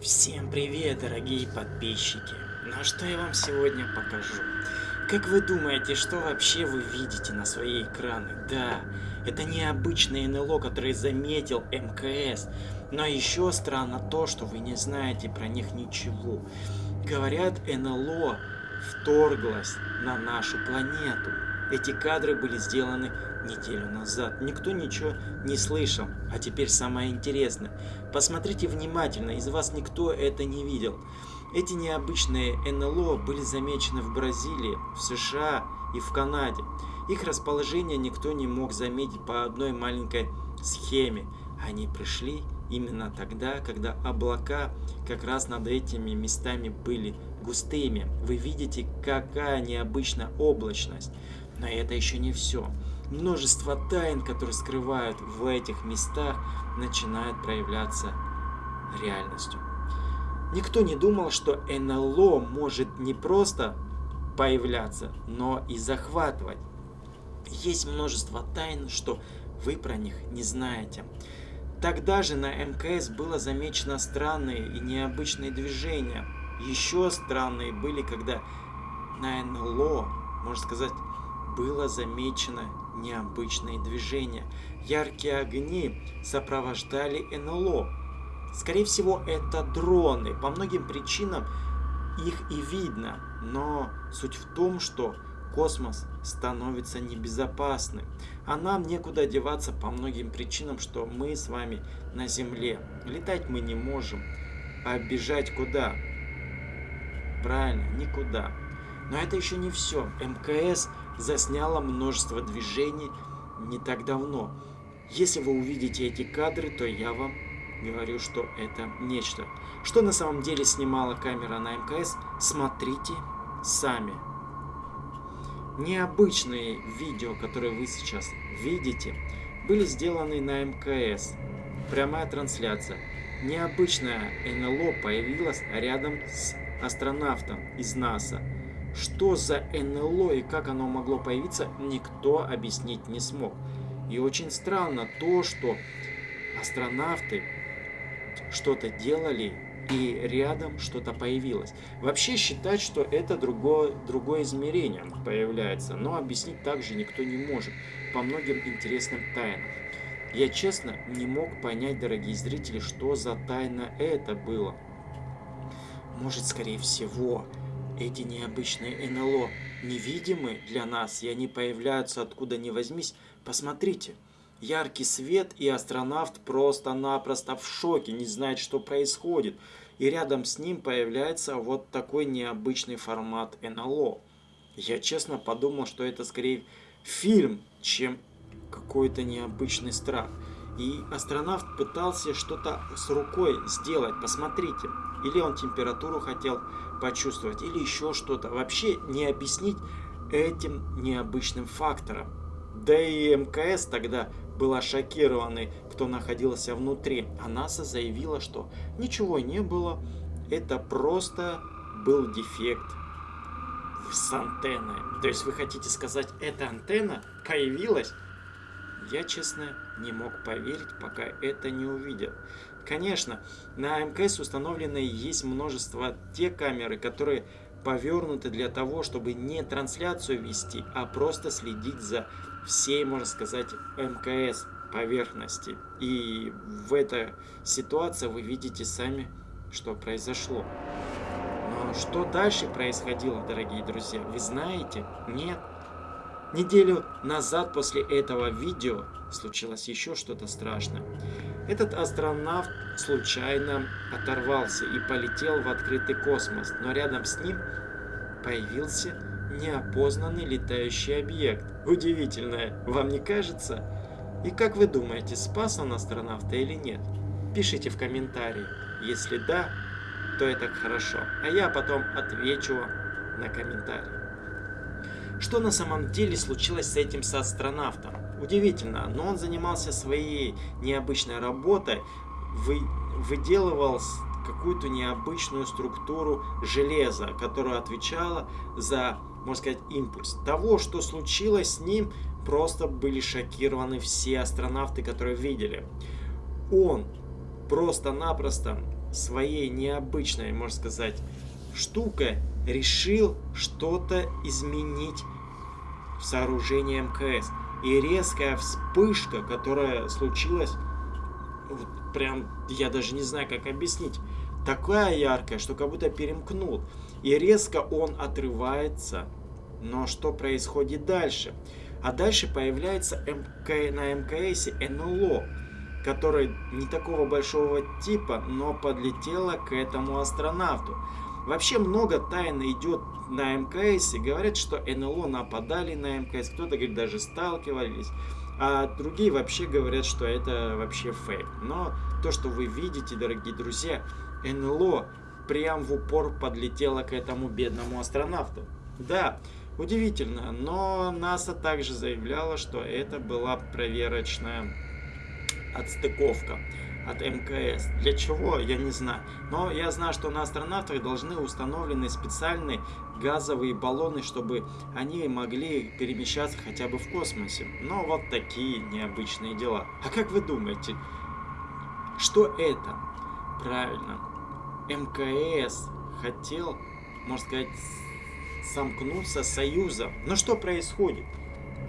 Всем привет, дорогие подписчики! Ну а что я вам сегодня покажу? Как вы думаете, что вообще вы видите на свои экраны? Да, это необычное НЛО, которое заметил МКС. Но еще странно то, что вы не знаете про них ничего. Говорят, НЛО вторглась на нашу планету. Эти кадры были сделаны неделю назад. Никто ничего не слышал. А теперь самое интересное. Посмотрите внимательно, из вас никто это не видел. Эти необычные НЛО были замечены в Бразилии, в США и в Канаде. Их расположение никто не мог заметить по одной маленькой схеме. Они пришли именно тогда, когда облака как раз над этими местами были густыми. Вы видите, какая необычная облачность. Но это еще не все. Множество тайн, которые скрывают в этих местах, начинают проявляться реальностью. Никто не думал, что НЛО может не просто появляться, но и захватывать. Есть множество тайн, что вы про них не знаете. Тогда же на МКС было замечено странные и необычные движения. Еще странные были, когда на НЛО, можно сказать, было замечено необычные движения. Яркие огни сопровождали НЛО. Скорее всего, это дроны. По многим причинам их и видно. Но суть в том, что космос становится небезопасным. А нам некуда деваться по многим причинам, что мы с вами на Земле. Летать мы не можем. А бежать куда? Правильно, никуда. Но это еще не все. МКС засняла множество движений не так давно. Если вы увидите эти кадры, то я вам говорю, что это нечто. Что на самом деле снимала камера на МКС, смотрите сами. Необычные видео, которые вы сейчас видите, были сделаны на МКС. Прямая трансляция. Необычная НЛО появилась рядом с астронавтом из НАСА. Что за НЛО и как оно могло появиться, никто объяснить не смог. И очень странно то, что астронавты что-то делали и рядом что-то появилось. Вообще считать, что это другое, другое измерение появляется, но объяснить также никто не может по многим интересным тайнам. Я честно не мог понять, дорогие зрители, что за тайна это было. Может, скорее всего, эти необычные НЛО невидимы для нас, и они появляются откуда ни возьмись. Посмотрите, яркий свет, и астронавт просто-напросто в шоке, не знает, что происходит. И рядом с ним появляется вот такой необычный формат НЛО. Я честно подумал, что это скорее фильм, чем какой-то необычный страх. И астронавт пытался что-то с рукой сделать, посмотрите. Или он температуру хотел почувствовать, или еще что-то. Вообще не объяснить этим необычным фактором. Да и МКС тогда была шокированы, кто находился внутри. А НАСА заявила, что ничего не было, это просто был дефект с антенной. То есть вы хотите сказать, эта антенна появилась? Я, честно, не мог поверить, пока это не увидел. Конечно, на МКС установлены есть множество те камеры, которые повернуты для того, чтобы не трансляцию вести, а просто следить за всей, можно сказать, МКС поверхности. И в этой ситуации вы видите сами, что произошло. Но что дальше происходило, дорогие друзья, вы знаете? Нет. Неделю назад после этого видео случилось еще что-то страшное. Этот астронавт случайно оторвался и полетел в открытый космос, но рядом с ним появился неопознанный летающий объект. Удивительное, вам не кажется? И как вы думаете, спас он астронавта или нет? Пишите в комментарии. Если да, то это хорошо. А я потом отвечу на комментарий. Что на самом деле случилось с этим с астронавтом? Удивительно, но он занимался своей необычной работой, вы, выделывал какую-то необычную структуру железа, которая отвечала за, можно сказать, импульс. Того, что случилось с ним, просто были шокированы все астронавты, которые видели. Он просто-напросто своей необычной, можно сказать, штукой решил что-то изменить в сооружении МКС. И резкая вспышка, которая случилась, вот прям, я даже не знаю, как объяснить, такая яркая, что как будто перемкнул. И резко он отрывается. Но что происходит дальше? А дальше появляется МК, на МКС НЛО, который не такого большого типа, но подлетела к этому астронавту. Вообще много тайн идет на МКС. Говорят, что НЛО нападали на МКС. Кто-то говорит, даже сталкивались. А другие вообще говорят, что это вообще фейк. Но то, что вы видите, дорогие друзья, НЛО прям в упор подлетело к этому бедному астронавту. Да, удивительно, но НАСА также заявляла, что это была проверочная отстыковка от МКС. Для чего, я не знаю. Но я знаю, что на астронавтах должны установлены специальные газовые баллоны, чтобы они могли перемещаться хотя бы в космосе. Но вот такие необычные дела. А как вы думаете, что это? Правильно, МКС хотел, можно сказать, сомкнуться союзом. Но что происходит?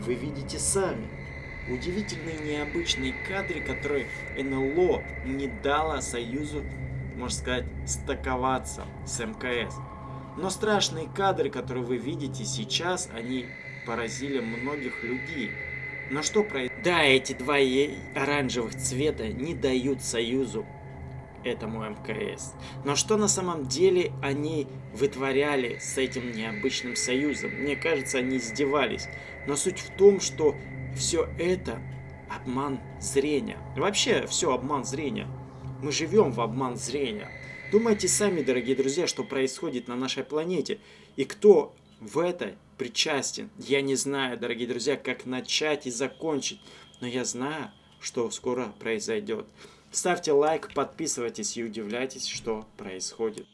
Вы видите сами удивительные необычные кадры, которые НЛО не дало Союзу, можно сказать, стаковаться с МКС. Но страшные кадры, которые вы видите сейчас, они поразили многих людей. Но что про... Да, эти два оранжевых цвета не дают Союзу этому МКС. Но что на самом деле они вытворяли с этим необычным союзом? Мне кажется, они издевались. Но суть в том, что все это обман зрения. Вообще, все обман зрения. Мы живем в обман зрения. Думайте сами, дорогие друзья, что происходит на нашей планете. И кто в это причастен. Я не знаю, дорогие друзья, как начать и закончить. Но я знаю, что скоро произойдет. Ставьте лайк, подписывайтесь и удивляйтесь, что происходит.